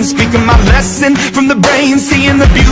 Speaking my lesson from the brain Seeing the beauty